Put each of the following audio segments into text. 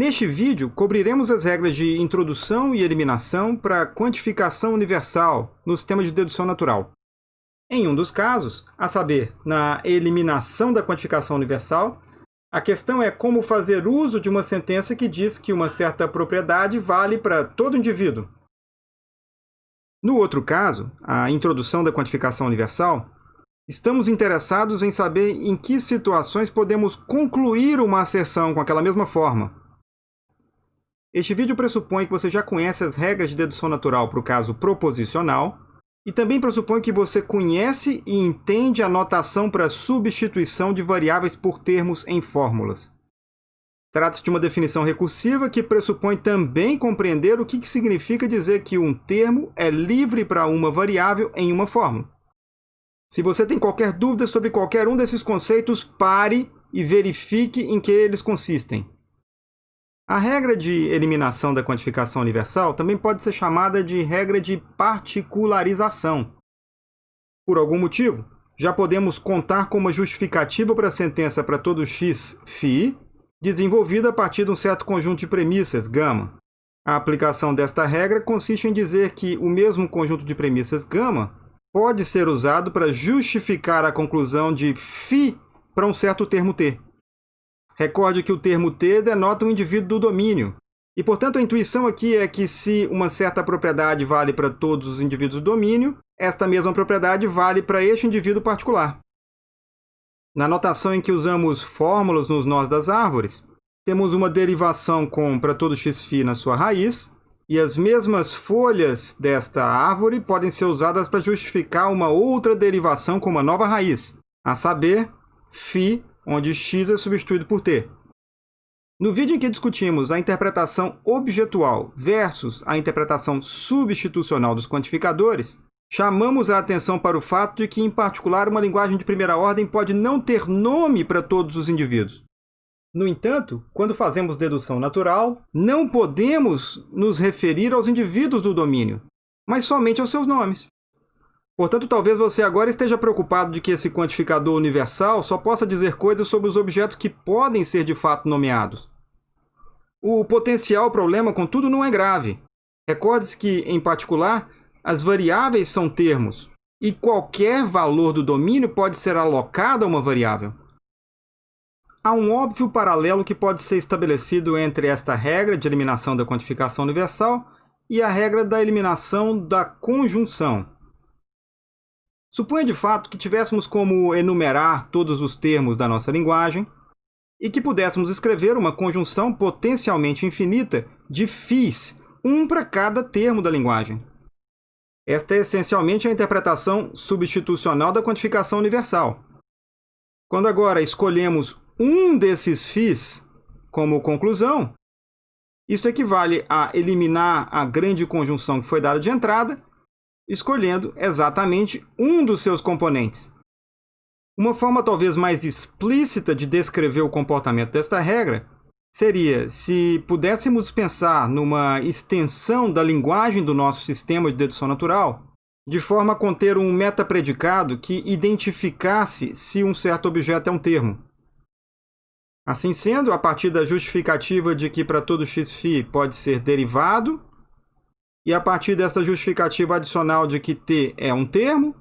Neste vídeo, cobriremos as regras de introdução e eliminação para quantificação universal no sistema de dedução natural. Em um dos casos, a saber, na eliminação da quantificação universal, a questão é como fazer uso de uma sentença que diz que uma certa propriedade vale para todo indivíduo. No outro caso, a introdução da quantificação universal, estamos interessados em saber em que situações podemos concluir uma asserção com aquela mesma forma. Este vídeo pressupõe que você já conhece as regras de dedução natural para o caso proposicional e também pressupõe que você conhece e entende a notação para substituição de variáveis por termos em fórmulas. Trata-se de uma definição recursiva que pressupõe também compreender o que significa dizer que um termo é livre para uma variável em uma fórmula. Se você tem qualquer dúvida sobre qualquer um desses conceitos, pare e verifique em que eles consistem. A regra de eliminação da quantificação universal também pode ser chamada de regra de particularização. Por algum motivo, já podemos contar com uma justificativa para a sentença para todo x φ, desenvolvida a partir de um certo conjunto de premissas, gama. A aplicação desta regra consiste em dizer que o mesmo conjunto de premissas gama pode ser usado para justificar a conclusão de φ para um certo termo t. Recorde que o termo T denota um indivíduo do domínio. E, portanto, a intuição aqui é que se uma certa propriedade vale para todos os indivíduos do domínio, esta mesma propriedade vale para este indivíduo particular. Na notação em que usamos fórmulas nos nós das árvores, temos uma derivação com para todo xφ na sua raiz, e as mesmas folhas desta árvore podem ser usadas para justificar uma outra derivação com uma nova raiz, a saber, φ onde x é substituído por t. No vídeo em que discutimos a interpretação objetual versus a interpretação substitucional dos quantificadores, chamamos a atenção para o fato de que, em particular, uma linguagem de primeira ordem pode não ter nome para todos os indivíduos. No entanto, quando fazemos dedução natural, não podemos nos referir aos indivíduos do domínio, mas somente aos seus nomes. Portanto, talvez você agora esteja preocupado de que esse quantificador universal só possa dizer coisas sobre os objetos que podem ser de fato nomeados. O potencial problema, contudo, não é grave. Recorde-se que, em particular, as variáveis são termos, e qualquer valor do domínio pode ser alocado a uma variável. Há um óbvio paralelo que pode ser estabelecido entre esta regra de eliminação da quantificação universal e a regra da eliminação da conjunção. Suponha de fato que tivéssemos como enumerar todos os termos da nossa linguagem e que pudéssemos escrever uma conjunção potencialmente infinita de fis, um para cada termo da linguagem. Esta é essencialmente a interpretação substitucional da quantificação universal. Quando agora escolhemos um desses fis como conclusão, isto equivale a eliminar a grande conjunção que foi dada de entrada escolhendo exatamente um dos seus componentes. Uma forma talvez mais explícita de descrever o comportamento desta regra seria se pudéssemos pensar numa extensão da linguagem do nosso sistema de dedução natural, de forma a conter um metapredicado que identificasse se um certo objeto é um termo. Assim sendo, a partir da justificativa de que para todo xφ pode ser derivado, e a partir dessa justificativa adicional de que t é um termo,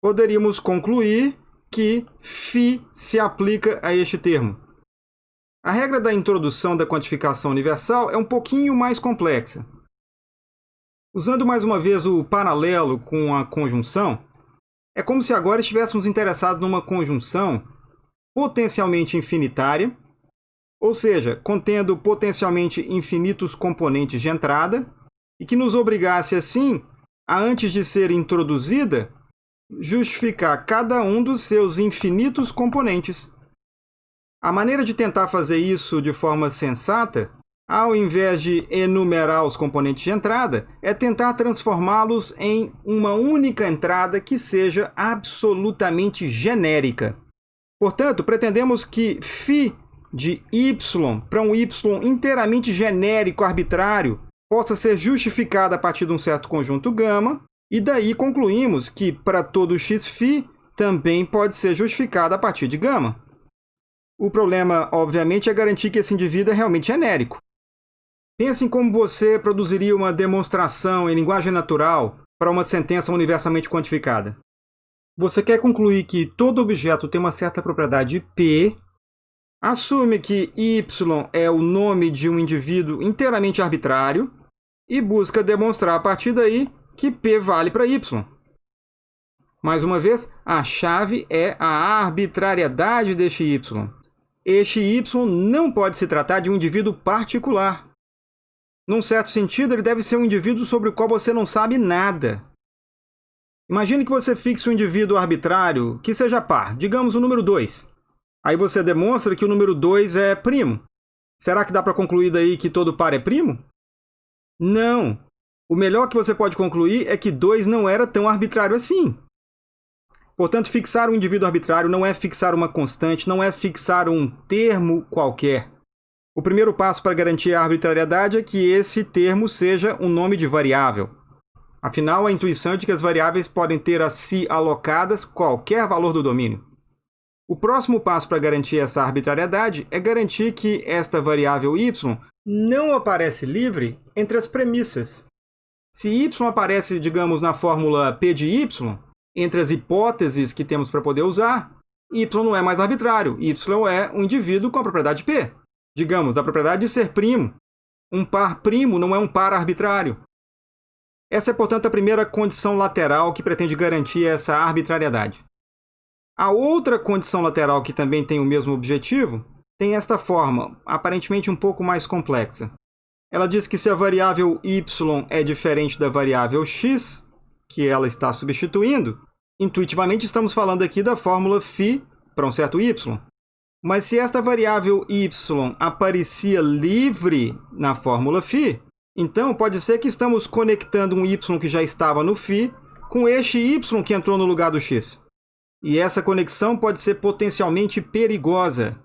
poderíamos concluir que φ se aplica a este termo. A regra da introdução da quantificação universal é um pouquinho mais complexa. Usando mais uma vez o paralelo com a conjunção, é como se agora estivéssemos interessados numa conjunção potencialmente infinitária, ou seja, contendo potencialmente infinitos componentes de entrada, e que nos obrigasse, assim, a, antes de ser introduzida, justificar cada um dos seus infinitos componentes. A maneira de tentar fazer isso de forma sensata, ao invés de enumerar os componentes de entrada, é tentar transformá-los em uma única entrada que seja absolutamente genérica. Portanto, pretendemos que φ de y para um y inteiramente genérico, arbitrário, possa ser justificada a partir de um certo conjunto gama, e daí concluímos que para todo xφ também pode ser justificada a partir de gama. O problema, obviamente, é garantir que esse indivíduo é realmente genérico. Pense em como você produziria uma demonstração em linguagem natural para uma sentença universalmente quantificada. Você quer concluir que todo objeto tem uma certa propriedade P, assume que Y é o nome de um indivíduo inteiramente arbitrário e busca demonstrar a partir daí que P vale para Y. Mais uma vez, a chave é a arbitrariedade deste Y. Este Y não pode se tratar de um indivíduo particular. Num certo sentido, ele deve ser um indivíduo sobre o qual você não sabe nada. Imagine que você fixe um indivíduo arbitrário que seja par, digamos o número 2. Aí você demonstra que o número 2 é primo. Será que dá para concluir daí que todo par é primo? Não! O melhor que você pode concluir é que 2 não era tão arbitrário assim. Portanto, fixar um indivíduo arbitrário não é fixar uma constante, não é fixar um termo qualquer. O primeiro passo para garantir a arbitrariedade é que esse termo seja um nome de variável. Afinal, a intuição é de que as variáveis podem ter a si alocadas qualquer valor do domínio. O próximo passo para garantir essa arbitrariedade é garantir que esta variável y não aparece livre entre as premissas. Se y aparece, digamos, na fórmula p de y, entre as hipóteses que temos para poder usar, y não é mais arbitrário, y é um indivíduo com a propriedade p. Digamos, da propriedade de ser primo. Um par primo não é um par arbitrário. Essa é, portanto, a primeira condição lateral que pretende garantir essa arbitrariedade. A outra condição lateral que também tem o mesmo objetivo tem esta forma, aparentemente um pouco mais complexa. Ela diz que se a variável y é diferente da variável x, que ela está substituindo, intuitivamente estamos falando aqui da fórmula φ para um certo y. Mas se esta variável y aparecia livre na fórmula φ, então, pode ser que estamos conectando um y que já estava no φ com este y que entrou no lugar do x. E essa conexão pode ser potencialmente perigosa.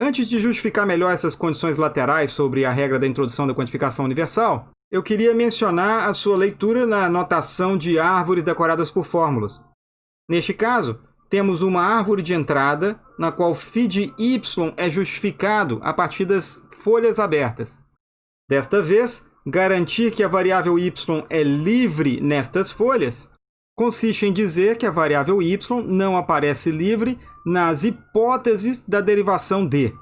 Antes de justificar melhor essas condições laterais sobre a regra da introdução da quantificação universal, eu queria mencionar a sua leitura na notação de árvores decoradas por fórmulas. Neste caso, temos uma árvore de entrada na qual φ de y é justificado a partir das folhas abertas. Desta vez, garantir que a variável y é livre nestas folhas consiste em dizer que a variável y não aparece livre nas hipóteses da derivação d.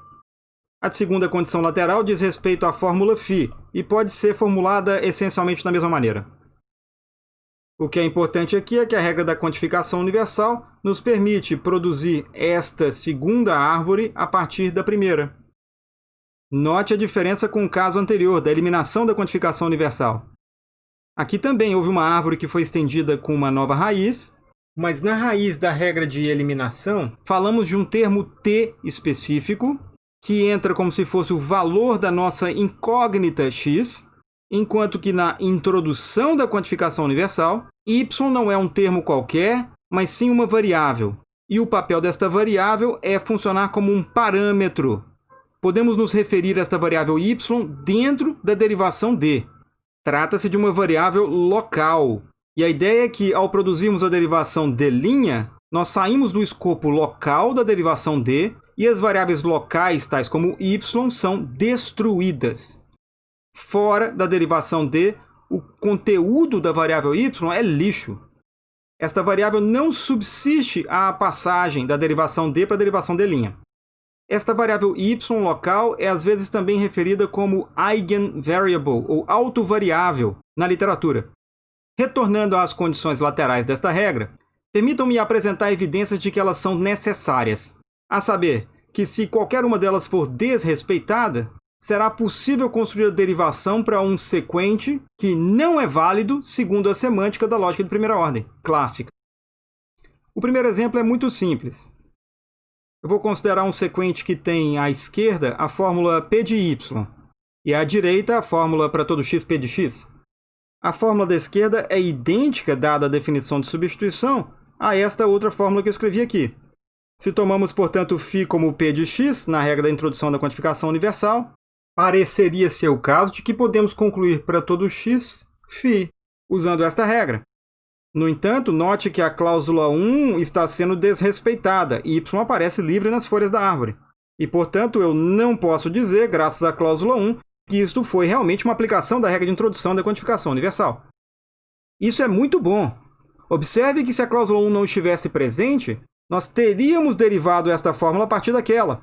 A segunda condição lateral diz respeito à fórmula φ e pode ser formulada essencialmente da mesma maneira. O que é importante aqui é que a regra da quantificação universal nos permite produzir esta segunda árvore a partir da primeira. Note a diferença com o caso anterior, da eliminação da quantificação universal. Aqui também houve uma árvore que foi estendida com uma nova raiz, mas na raiz da regra de eliminação, falamos de um termo t específico, que entra como se fosse o valor da nossa incógnita x, enquanto que na introdução da quantificação universal, y não é um termo qualquer, mas sim uma variável. E o papel desta variável é funcionar como um parâmetro podemos nos referir a esta variável y dentro da derivação d. Trata-se de uma variável local. E a ideia é que, ao produzirmos a derivação d', nós saímos do escopo local da derivação d e as variáveis locais, tais como y, são destruídas. Fora da derivação d, o conteúdo da variável y é lixo. Esta variável não subsiste à passagem da derivação d para a derivação d'. Esta variável y local é às vezes também referida como eigenvariable, ou autovariável, na literatura. Retornando às condições laterais desta regra, permitam-me apresentar evidências de que elas são necessárias. A saber, que se qualquer uma delas for desrespeitada, será possível construir a derivação para um sequente que não é válido segundo a semântica da lógica de primeira ordem, clássica. O primeiro exemplo é muito simples. Eu vou considerar um sequente que tem à esquerda a fórmula P de y e à direita a fórmula para todo x P de x. A fórmula da esquerda é idêntica, dada a definição de substituição, a esta outra fórmula que eu escrevi aqui. Se tomamos, portanto, φ como P de x, na regra da introdução da quantificação universal, pareceria ser o caso de que podemos concluir para todo x φ, usando esta regra. No entanto, note que a cláusula 1 está sendo desrespeitada e y aparece livre nas folhas da árvore. E, portanto, eu não posso dizer, graças à cláusula 1, que isto foi realmente uma aplicação da regra de introdução da quantificação universal. Isso é muito bom. Observe que se a cláusula 1 não estivesse presente, nós teríamos derivado esta fórmula a partir daquela.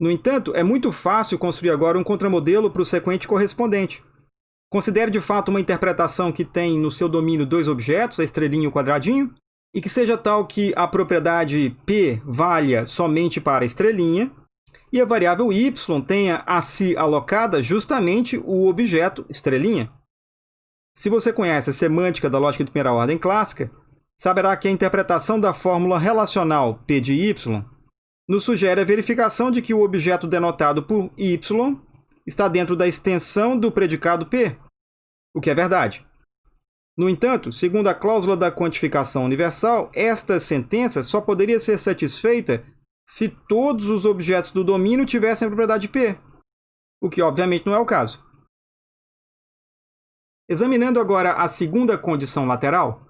No entanto, é muito fácil construir agora um contramodelo para o sequente correspondente. Considere de fato uma interpretação que tem no seu domínio dois objetos, a estrelinha e o quadradinho, e que seja tal que a propriedade P valha somente para a estrelinha, e a variável y tenha a si alocada justamente o objeto estrelinha. Se você conhece a semântica da lógica de primeira ordem clássica, saberá que a interpretação da fórmula relacional P de y nos sugere a verificação de que o objeto denotado por y está dentro da extensão do predicado P, o que é verdade. No entanto, segundo a cláusula da quantificação universal, esta sentença só poderia ser satisfeita se todos os objetos do domínio tivessem a propriedade P, o que obviamente não é o caso. Examinando agora a segunda condição lateral,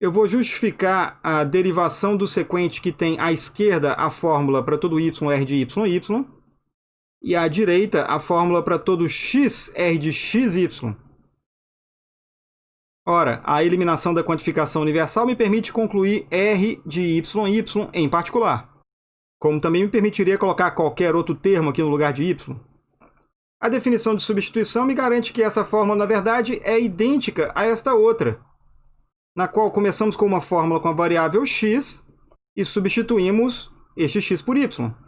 eu vou justificar a derivação do sequente que tem à esquerda a fórmula para todo y r de y, y, e à direita a fórmula para todo x r de x, y. Ora, a eliminação da quantificação universal me permite concluir r de y, y em particular, como também me permitiria colocar qualquer outro termo aqui no lugar de y. A definição de substituição me garante que essa fórmula, na verdade, é idêntica a esta outra, na qual começamos com uma fórmula com a variável x e substituímos este x por y.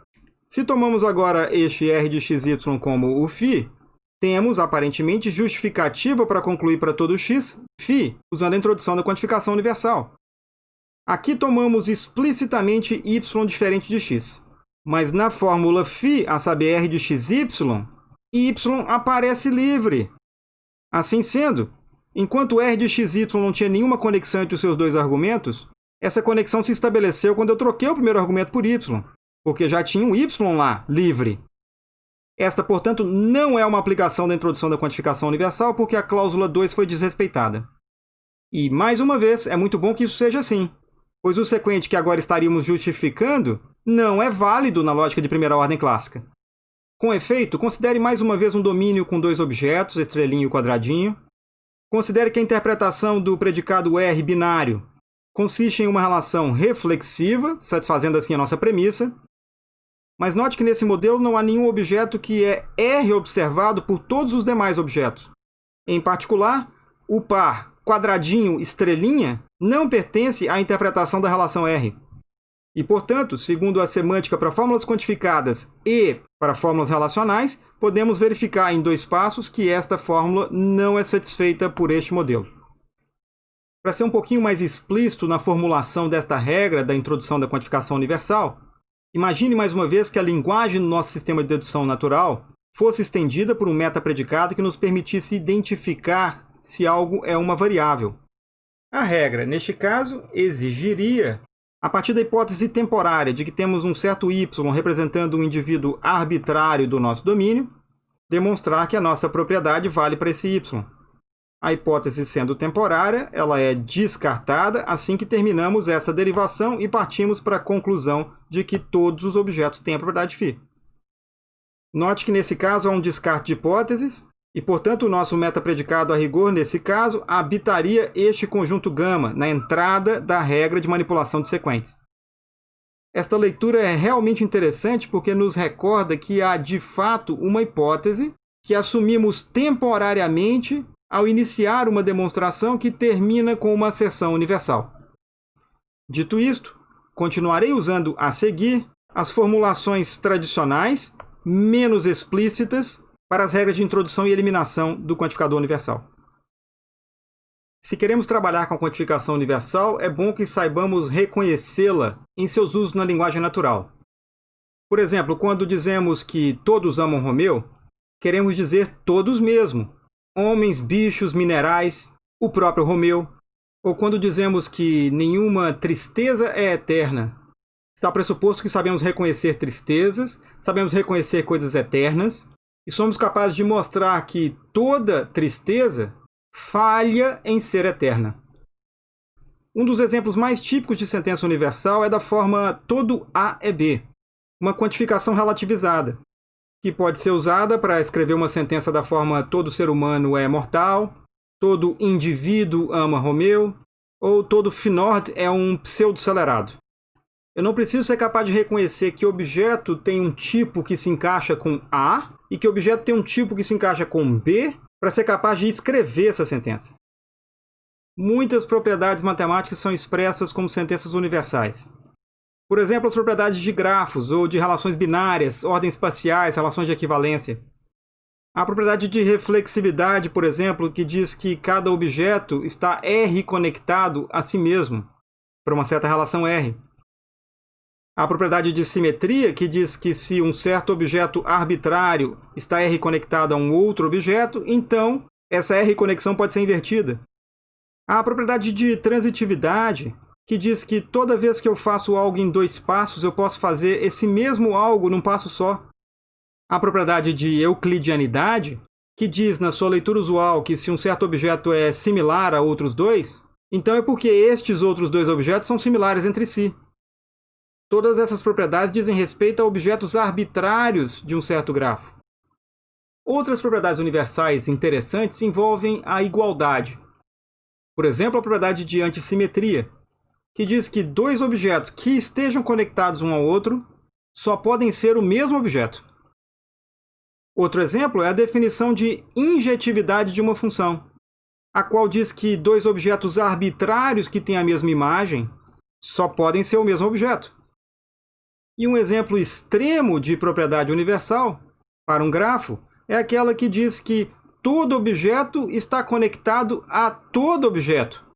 Se tomamos agora este r de xy como o φ, temos, aparentemente, justificativa para concluir para todo x φ, usando a introdução da quantificação universal. Aqui tomamos explicitamente y diferente de x. Mas na fórmula φ, a saber r de xy, y aparece livre. Assim sendo, enquanto r de xy não tinha nenhuma conexão entre os seus dois argumentos, essa conexão se estabeleceu quando eu troquei o primeiro argumento por y, porque já tinha um y lá, livre. Esta, portanto, não é uma aplicação da introdução da quantificação universal, porque a cláusula 2 foi desrespeitada. E, mais uma vez, é muito bom que isso seja assim, pois o sequente que agora estaríamos justificando não é válido na lógica de primeira ordem clássica. Com efeito, considere mais uma vez um domínio com dois objetos, estrelinha e quadradinho. Considere que a interpretação do predicado R binário consiste em uma relação reflexiva, satisfazendo assim a nossa premissa. Mas note que nesse modelo não há nenhum objeto que é R observado por todos os demais objetos. Em particular, o par quadradinho estrelinha não pertence à interpretação da relação R. E, portanto, segundo a semântica para fórmulas quantificadas e para fórmulas relacionais, podemos verificar em dois passos que esta fórmula não é satisfeita por este modelo. Para ser um pouquinho mais explícito na formulação desta regra da introdução da quantificação universal, imagine mais uma vez que a linguagem do nosso sistema de dedução natural fosse estendida por um metapredicado que nos permitisse identificar se algo é uma variável. A regra, neste caso, exigiria a partir da hipótese temporária de que temos um certo y representando um indivíduo arbitrário do nosso domínio, demonstrar que a nossa propriedade vale para esse y. A hipótese sendo temporária, ela é descartada assim que terminamos essa derivação e partimos para a conclusão de que todos os objetos têm a propriedade φ. Note que nesse caso há um descarte de hipóteses, e, portanto, o nosso metapredicado a rigor, nesse caso, habitaria este conjunto gama na entrada da regra de manipulação de sequentes. Esta leitura é realmente interessante porque nos recorda que há, de fato, uma hipótese que assumimos temporariamente ao iniciar uma demonstração que termina com uma asserção universal. Dito isto, continuarei usando a seguir as formulações tradicionais, menos explícitas, para as regras de introdução e eliminação do quantificador universal. Se queremos trabalhar com a quantificação universal, é bom que saibamos reconhecê-la em seus usos na linguagem natural. Por exemplo, quando dizemos que todos amam Romeu, queremos dizer todos mesmo. Homens, bichos, minerais, o próprio Romeu. Ou quando dizemos que nenhuma tristeza é eterna, está pressuposto que sabemos reconhecer tristezas, sabemos reconhecer coisas eternas, e somos capazes de mostrar que toda tristeza falha em ser eterna. Um dos exemplos mais típicos de sentença universal é da forma todo A é B, uma quantificação relativizada. Que pode ser usada para escrever uma sentença da forma todo ser humano é mortal, todo indivíduo ama Romeu, ou todo Finord é um pseudo-acelerado. Eu não preciso ser capaz de reconhecer que objeto tem um tipo que se encaixa com A e que objeto tem um tipo que se encaixa com B para ser capaz de escrever essa sentença. Muitas propriedades matemáticas são expressas como sentenças universais. Por exemplo, as propriedades de grafos ou de relações binárias, ordens espaciais, relações de equivalência. A propriedade de reflexividade, por exemplo, que diz que cada objeto está R conectado a si mesmo, para uma certa relação R. A propriedade de simetria, que diz que se um certo objeto arbitrário está R conectado a um outro objeto, então essa R conexão pode ser invertida. A propriedade de transitividade, que diz que toda vez que eu faço algo em dois passos, eu posso fazer esse mesmo algo num passo só. A propriedade de euclidianidade, que diz na sua leitura usual que se um certo objeto é similar a outros dois, então é porque estes outros dois objetos são similares entre si. Todas essas propriedades dizem respeito a objetos arbitrários de um certo grafo. Outras propriedades universais interessantes envolvem a igualdade. Por exemplo, a propriedade de antissimetria, que diz que dois objetos que estejam conectados um ao outro só podem ser o mesmo objeto. Outro exemplo é a definição de injetividade de uma função, a qual diz que dois objetos arbitrários que têm a mesma imagem só podem ser o mesmo objeto. E um exemplo extremo de propriedade universal para um grafo é aquela que diz que todo objeto está conectado a todo objeto.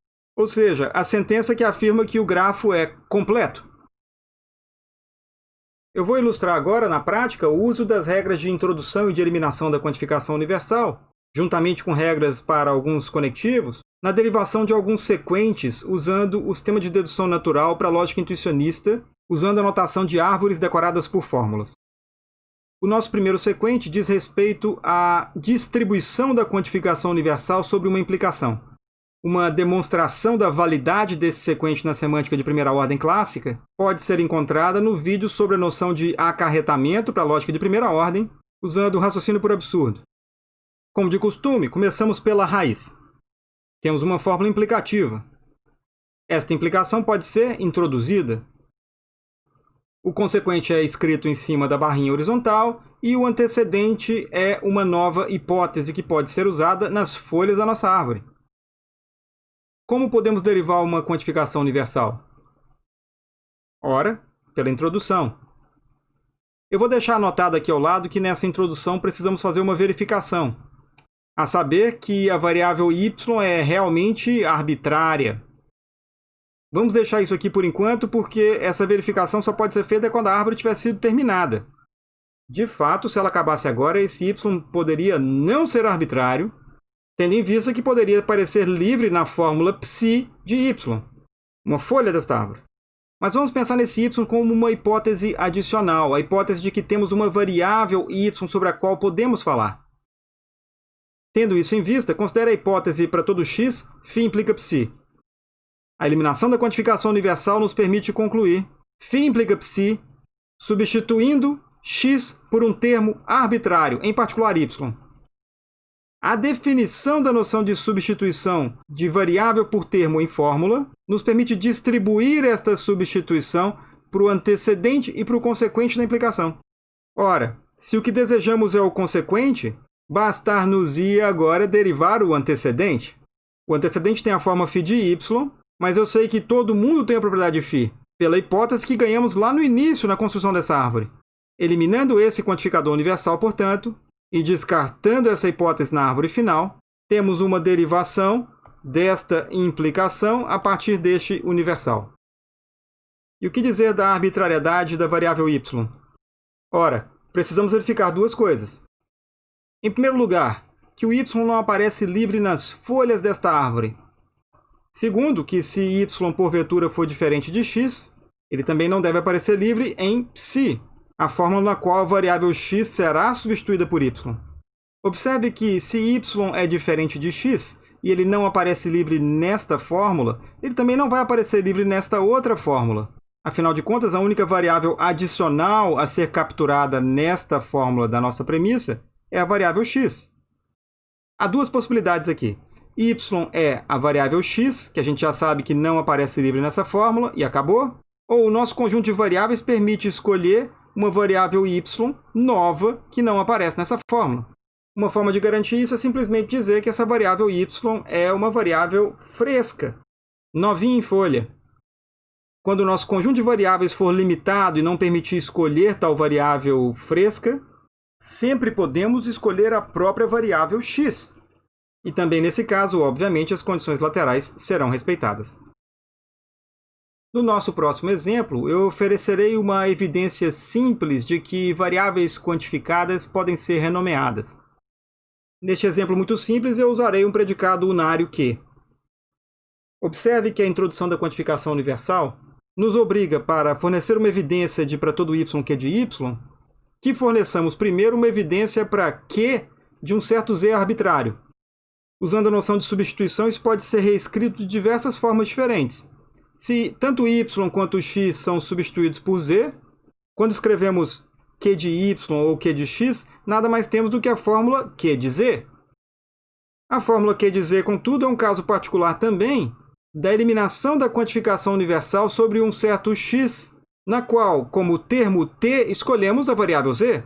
Ou seja, a sentença que afirma que o grafo é completo. Eu vou ilustrar agora, na prática, o uso das regras de introdução e de eliminação da quantificação universal, juntamente com regras para alguns conectivos, na derivação de alguns sequentes usando o sistema de dedução natural para a lógica intuicionista usando a notação de árvores decoradas por fórmulas. O nosso primeiro sequente diz respeito à distribuição da quantificação universal sobre uma implicação. Uma demonstração da validade desse sequente na semântica de primeira ordem clássica pode ser encontrada no vídeo sobre a noção de acarretamento para a lógica de primeira ordem, usando o raciocínio por absurdo. Como de costume, começamos pela raiz. Temos uma fórmula implicativa. Esta implicação pode ser introduzida o consequente é escrito em cima da barrinha horizontal e o antecedente é uma nova hipótese que pode ser usada nas folhas da nossa árvore. Como podemos derivar uma quantificação universal? Ora, pela introdução. Eu vou deixar anotado aqui ao lado que nessa introdução precisamos fazer uma verificação, a saber que a variável y é realmente arbitrária, Vamos deixar isso aqui por enquanto, porque essa verificação só pode ser feita quando a árvore tiver sido terminada. De fato, se ela acabasse agora, esse y poderia não ser arbitrário, tendo em vista que poderia aparecer livre na fórmula psi de y, uma folha desta árvore. Mas vamos pensar nesse y como uma hipótese adicional, a hipótese de que temos uma variável y sobre a qual podemos falar. Tendo isso em vista, considere a hipótese para todo x, φ implica psi. A eliminação da quantificação universal nos permite concluir φ implica psi, substituindo x por um termo arbitrário, em particular y. A definição da noção de substituição de variável por termo em fórmula nos permite distribuir esta substituição para o antecedente e para o consequente da implicação. Ora, se o que desejamos é o consequente, bastar-nos ir agora derivar o antecedente. O antecedente tem a forma φ de y, mas eu sei que todo mundo tem a propriedade de φ, pela hipótese que ganhamos lá no início na construção dessa árvore. Eliminando esse quantificador universal, portanto, e descartando essa hipótese na árvore final, temos uma derivação desta implicação a partir deste universal. E o que dizer da arbitrariedade da variável y? Ora, precisamos verificar duas coisas. Em primeiro lugar, que o y não aparece livre nas folhas desta árvore, Segundo, que se y porventura for diferente de x, ele também não deve aparecer livre em psi, a fórmula na qual a variável x será substituída por y. Observe que se y é diferente de x e ele não aparece livre nesta fórmula, ele também não vai aparecer livre nesta outra fórmula. Afinal de contas, a única variável adicional a ser capturada nesta fórmula da nossa premissa é a variável x. Há duas possibilidades aqui. y é a variável x, que a gente já sabe que não aparece livre nessa fórmula, e acabou. Ou o nosso conjunto de variáveis permite escolher uma variável y nova que não aparece nessa fórmula. Uma forma de garantir isso é simplesmente dizer que essa variável y é uma variável fresca, novinha em folha. Quando o nosso conjunto de variáveis for limitado e não permitir escolher tal variável fresca, sempre podemos escolher a própria variável x. E também nesse caso, obviamente, as condições laterais serão respeitadas. No nosso próximo exemplo, eu oferecerei uma evidência simples de que variáveis quantificadas podem ser renomeadas. Neste exemplo muito simples, eu usarei um predicado unário que. Observe que a introdução da quantificação universal nos obriga, para fornecer uma evidência de para todo y que é de y, que forneçamos primeiro uma evidência para q de um certo z arbitrário. Usando a noção de substituição, isso pode ser reescrito de diversas formas diferentes. Se tanto y quanto x são substituídos por z, quando escrevemos q de y ou q de x, nada mais temos do que a fórmula q de z. A fórmula q de z, contudo, é um caso particular também, da eliminação da quantificação universal sobre um certo x, na qual, como termo t, escolhemos a variável z.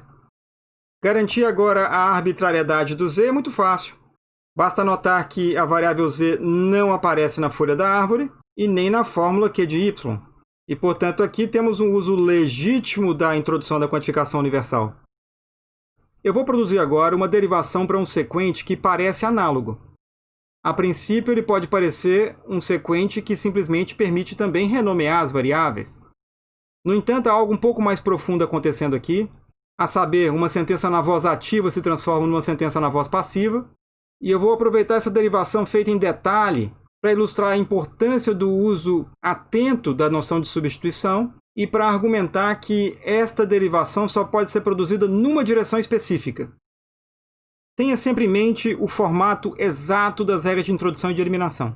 Garantir agora a arbitrariedade do z é muito fácil. Basta notar que a variável z não aparece na folha da árvore e nem na fórmula q de y. E, portanto, aqui temos um uso legítimo da introdução da quantificação universal. Eu vou produzir agora uma derivação para um sequente que parece análogo. A princípio, ele pode parecer um sequente que simplesmente permite também renomear as variáveis. No entanto, há algo um pouco mais profundo acontecendo aqui, a saber, uma sentença na voz ativa se transforma numa sentença na voz passiva, e eu vou aproveitar essa derivação feita em detalhe para ilustrar a importância do uso atento da noção de substituição e para argumentar que esta derivação só pode ser produzida numa direção específica, Tenha sempre em mente o formato exato das regras de introdução e de eliminação.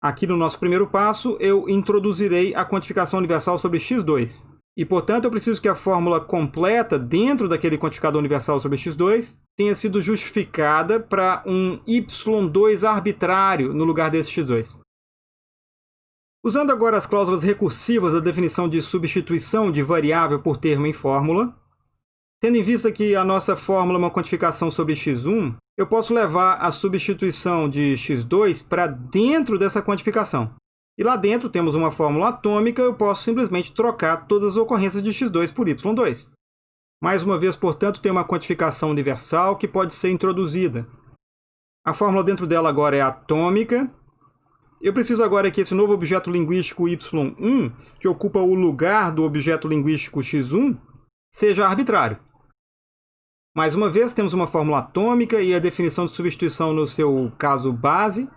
Aqui no nosso primeiro passo, eu introduzirei a quantificação universal sobre x2. E, portanto, eu preciso que a fórmula completa dentro daquele quantificador universal sobre x2 tenha sido justificada para um y2 arbitrário no lugar desse x2. Usando agora as cláusulas recursivas da definição de substituição de variável por termo em fórmula, Tendo em vista que a nossa fórmula é uma quantificação sobre x1, eu posso levar a substituição de x2 para dentro dessa quantificação. E lá dentro temos uma fórmula atômica, eu posso simplesmente trocar todas as ocorrências de x2 por y2. Mais uma vez, portanto, tem uma quantificação universal que pode ser introduzida. A fórmula dentro dela agora é atômica. Eu preciso agora que esse novo objeto linguístico y1, que ocupa o lugar do objeto linguístico x1, seja arbitrário. Mais uma vez, temos uma fórmula atômica e a definição de substituição no seu caso base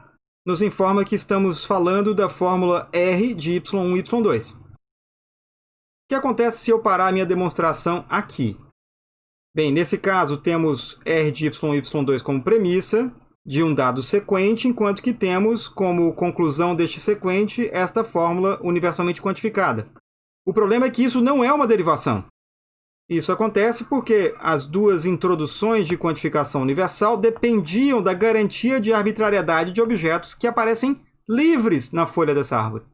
nos informa que estamos falando da fórmula R de y1 e y2. O que acontece se eu parar a minha demonstração aqui? Bem, nesse caso, temos R de y1 e y2 como premissa de um dado sequente, enquanto que temos como conclusão deste sequente esta fórmula universalmente quantificada. O problema é que isso não é uma derivação. Isso acontece porque as duas introduções de quantificação universal dependiam da garantia de arbitrariedade de objetos que aparecem livres na folha dessa árvore.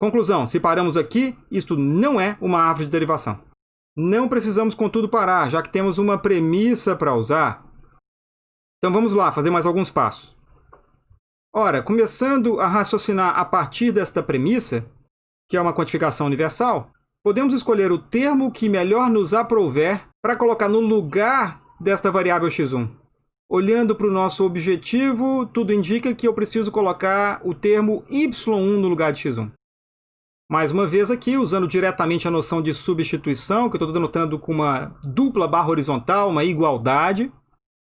Conclusão, se paramos aqui, isto não é uma árvore de derivação. Não precisamos, contudo, parar, já que temos uma premissa para usar. Então vamos lá, fazer mais alguns passos. Ora, começando a raciocinar a partir desta premissa, que é uma quantificação universal, podemos escolher o termo que melhor nos aprouver para colocar no lugar desta variável x1. Olhando para o nosso objetivo, tudo indica que eu preciso colocar o termo y1 no lugar de x1. Mais uma vez aqui, usando diretamente a noção de substituição, que eu estou denotando com uma dupla barra horizontal, uma igualdade,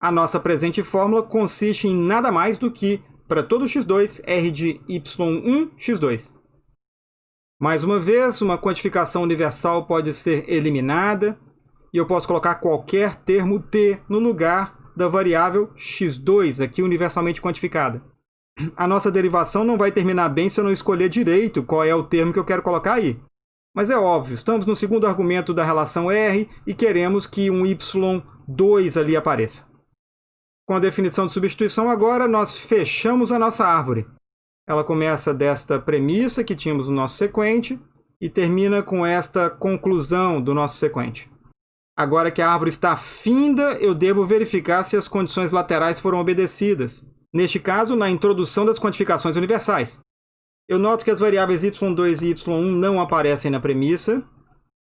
a nossa presente fórmula consiste em nada mais do que, para todo x2, r de y1, x2. Mais uma vez, uma quantificação universal pode ser eliminada e eu posso colocar qualquer termo t no lugar da variável x2, aqui universalmente quantificada. A nossa derivação não vai terminar bem se eu não escolher direito qual é o termo que eu quero colocar aí. Mas é óbvio, estamos no segundo argumento da relação R e queremos que um y2 ali apareça. Com a definição de substituição agora, nós fechamos a nossa árvore. Ela começa desta premissa que tínhamos no nosso sequente e termina com esta conclusão do nosso sequente. Agora que a árvore está finda, eu devo verificar se as condições laterais foram obedecidas. Neste caso, na introdução das quantificações universais. Eu noto que as variáveis y2 e y1 não aparecem na premissa,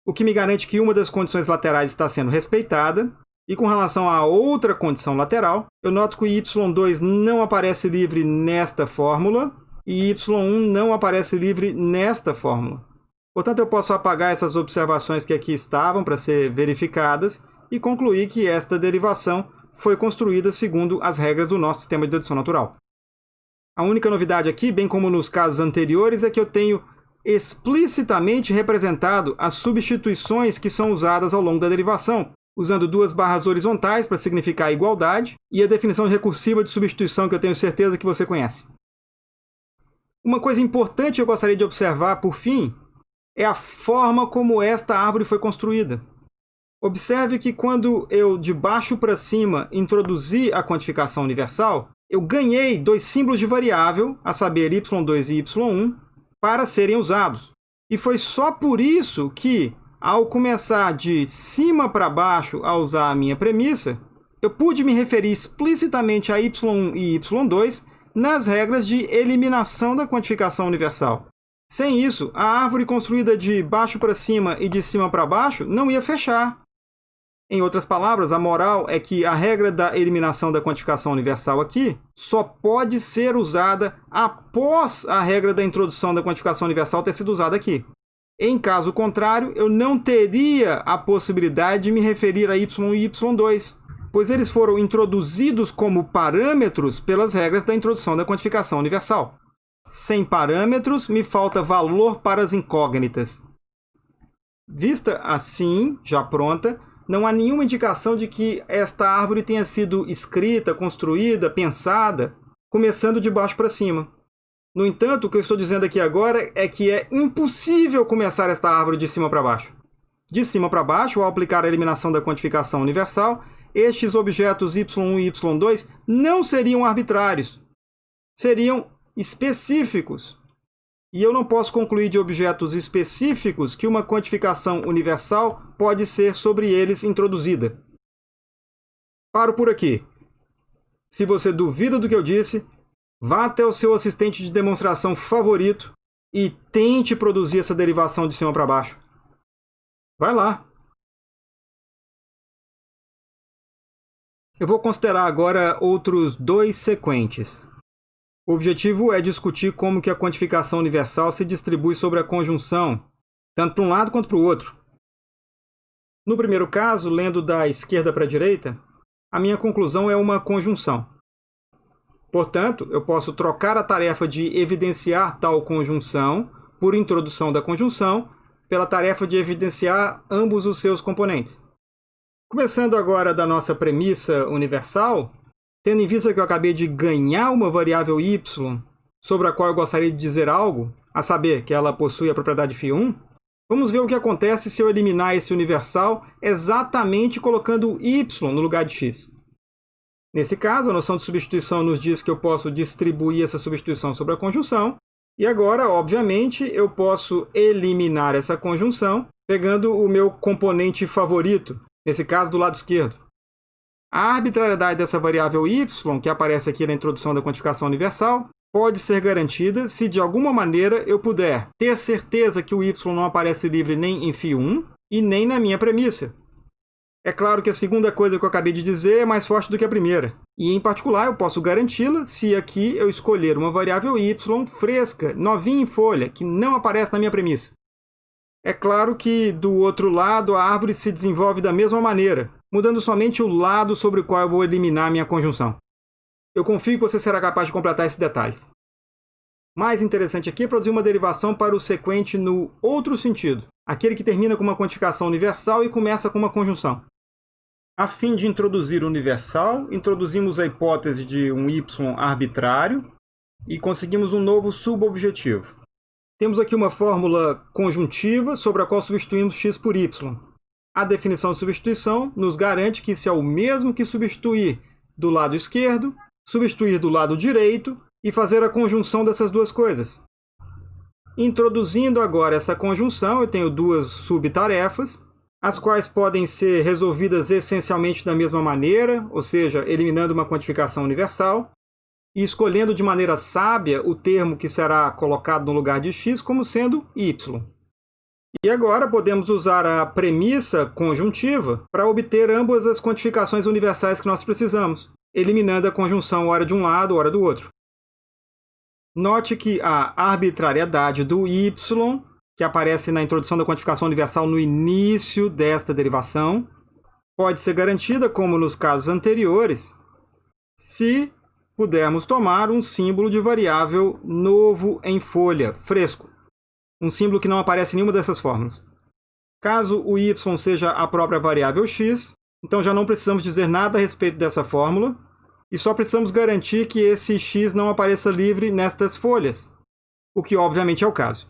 o que me garante que uma das condições laterais está sendo respeitada. E com relação à outra condição lateral, eu noto que o y2 não aparece livre nesta fórmula e y1 não aparece livre nesta fórmula. Portanto, eu posso apagar essas observações que aqui estavam para ser verificadas e concluir que esta derivação foi construída segundo as regras do nosso sistema de dedução natural. A única novidade aqui, bem como nos casos anteriores, é que eu tenho explicitamente representado as substituições que são usadas ao longo da derivação, usando duas barras horizontais para significar igualdade e a definição recursiva de substituição que eu tenho certeza que você conhece. Uma coisa importante que eu gostaria de observar, por fim, é a forma como esta árvore foi construída. Observe que quando eu, de baixo para cima, introduzi a quantificação universal, eu ganhei dois símbolos de variável, a saber, y2 e y1, para serem usados. E foi só por isso que, ao começar de cima para baixo a usar a minha premissa, eu pude me referir explicitamente a y1 e y2 nas regras de eliminação da quantificação universal. Sem isso, a árvore construída de baixo para cima e de cima para baixo não ia fechar. Em outras palavras, a moral é que a regra da eliminação da quantificação universal aqui só pode ser usada após a regra da introdução da quantificação universal ter sido usada aqui. Em caso contrário, eu não teria a possibilidade de me referir a y e y2, pois eles foram introduzidos como parâmetros pelas regras da introdução da quantificação universal. Sem parâmetros, me falta valor para as incógnitas. Vista assim, já pronta, não há nenhuma indicação de que esta árvore tenha sido escrita, construída, pensada, começando de baixo para cima. No entanto, o que eu estou dizendo aqui agora é que é impossível começar esta árvore de cima para baixo. De cima para baixo, ao aplicar a eliminação da quantificação universal, estes objetos y1 e y2 não seriam arbitrários. Seriam específicos. E eu não posso concluir de objetos específicos que uma quantificação universal pode ser sobre eles introduzida. Paro por aqui. Se você duvida do que eu disse, vá até o seu assistente de demonstração favorito e tente produzir essa derivação de cima para baixo. Vai lá. Eu vou considerar agora outros dois sequentes. O objetivo é discutir como que a quantificação universal se distribui sobre a conjunção, tanto para um lado quanto para o outro. No primeiro caso, lendo da esquerda para a direita, a minha conclusão é uma conjunção. Portanto, eu posso trocar a tarefa de evidenciar tal conjunção por introdução da conjunção pela tarefa de evidenciar ambos os seus componentes. Começando agora da nossa premissa universal, Tendo em vista que eu acabei de ganhar uma variável y sobre a qual eu gostaria de dizer algo, a saber, que ela possui a propriedade φ1, vamos ver o que acontece se eu eliminar esse universal exatamente colocando y no lugar de x. Nesse caso, a noção de substituição nos diz que eu posso distribuir essa substituição sobre a conjunção, e agora, obviamente, eu posso eliminar essa conjunção pegando o meu componente favorito, nesse caso do lado esquerdo. A arbitrariedade dessa variável y, que aparece aqui na introdução da quantificação universal, pode ser garantida se de alguma maneira eu puder ter certeza que o y não aparece livre nem em φ1 e nem na minha premissa. É claro que a segunda coisa que eu acabei de dizer é mais forte do que a primeira. E, em particular, eu posso garanti-la se aqui eu escolher uma variável y fresca, novinha em folha, que não aparece na minha premissa. É claro que, do outro lado, a árvore se desenvolve da mesma maneira, mudando somente o lado sobre o qual eu vou eliminar minha conjunção. Eu confio que você será capaz de completar esses detalhes. Mais interessante aqui é produzir uma derivação para o sequente no outro sentido, aquele que termina com uma quantificação universal e começa com uma conjunção. A fim de introduzir o universal, introduzimos a hipótese de um y arbitrário e conseguimos um novo subobjetivo. Temos aqui uma fórmula conjuntiva sobre a qual substituímos x por y. A definição de substituição nos garante que isso é o mesmo que substituir do lado esquerdo, substituir do lado direito e fazer a conjunção dessas duas coisas. Introduzindo agora essa conjunção, eu tenho duas subtarefas, as quais podem ser resolvidas essencialmente da mesma maneira, ou seja, eliminando uma quantificação universal, e escolhendo de maneira sábia o termo que será colocado no lugar de x como sendo y. E agora podemos usar a premissa conjuntiva para obter ambas as quantificações universais que nós precisamos, eliminando a conjunção hora de um lado, hora do outro. Note que a arbitrariedade do y, que aparece na introdução da quantificação universal no início desta derivação, pode ser garantida, como nos casos anteriores, se pudermos tomar um símbolo de variável novo em folha, fresco. Um símbolo que não aparece em nenhuma dessas fórmulas. Caso o y seja a própria variável x, então já não precisamos dizer nada a respeito dessa fórmula, e só precisamos garantir que esse x não apareça livre nestas folhas, o que obviamente é o caso.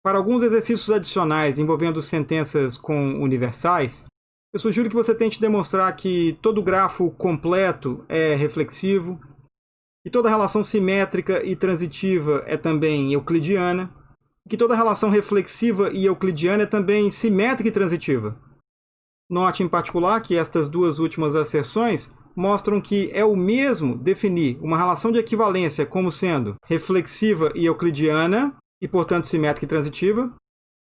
Para alguns exercícios adicionais envolvendo sentenças com universais, eu sugiro que você tente demonstrar que todo grafo completo é reflexivo, que toda relação simétrica e transitiva é também euclidiana, que toda relação reflexiva e euclidiana é também simétrica e transitiva. Note em particular que estas duas últimas asserções mostram que é o mesmo definir uma relação de equivalência como sendo reflexiva e euclidiana, e portanto simétrica e transitiva,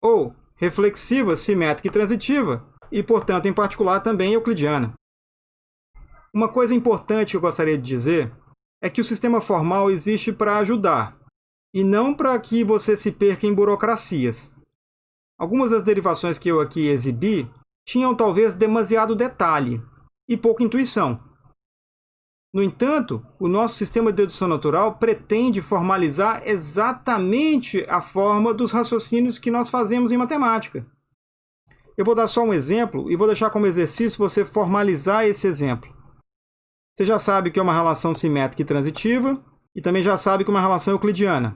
ou reflexiva, simétrica e transitiva, e portanto em particular também euclidiana. Uma coisa importante que eu gostaria de dizer é que o sistema formal existe para ajudar, e não para que você se perca em burocracias. Algumas das derivações que eu aqui exibi tinham talvez demasiado detalhe, e pouca intuição. No entanto, o nosso sistema de dedução natural pretende formalizar exatamente a forma dos raciocínios que nós fazemos em matemática. Eu vou dar só um exemplo e vou deixar como exercício você formalizar esse exemplo. Você já sabe que é uma relação simétrica e transitiva, e também já sabe que é uma relação euclidiana.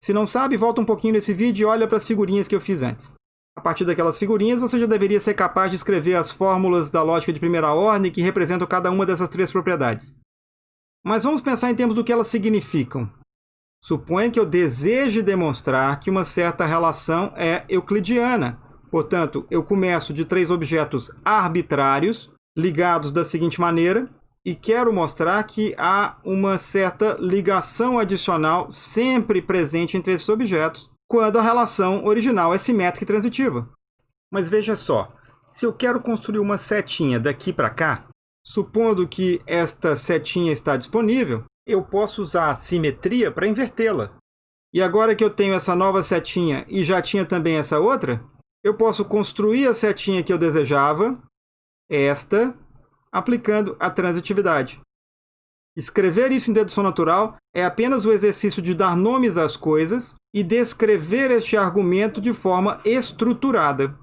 Se não sabe, volta um pouquinho nesse vídeo e olha para as figurinhas que eu fiz antes. A partir daquelas figurinhas, você já deveria ser capaz de escrever as fórmulas da lógica de primeira ordem que representam cada uma dessas três propriedades. Mas vamos pensar em termos do que elas significam. Suponha que eu deseje demonstrar que uma certa relação é euclidiana. Portanto, eu começo de três objetos arbitrários, ligados da seguinte maneira, e quero mostrar que há uma certa ligação adicional sempre presente entre esses objetos, quando a relação original é simétrica e transitiva. Mas veja só, se eu quero construir uma setinha daqui para cá, supondo que esta setinha está disponível, eu posso usar a simetria para invertê-la. E agora que eu tenho essa nova setinha e já tinha também essa outra, eu posso construir a setinha que eu desejava, esta, aplicando a transitividade. Escrever isso em dedução natural é apenas o exercício de dar nomes às coisas e descrever este argumento de forma estruturada.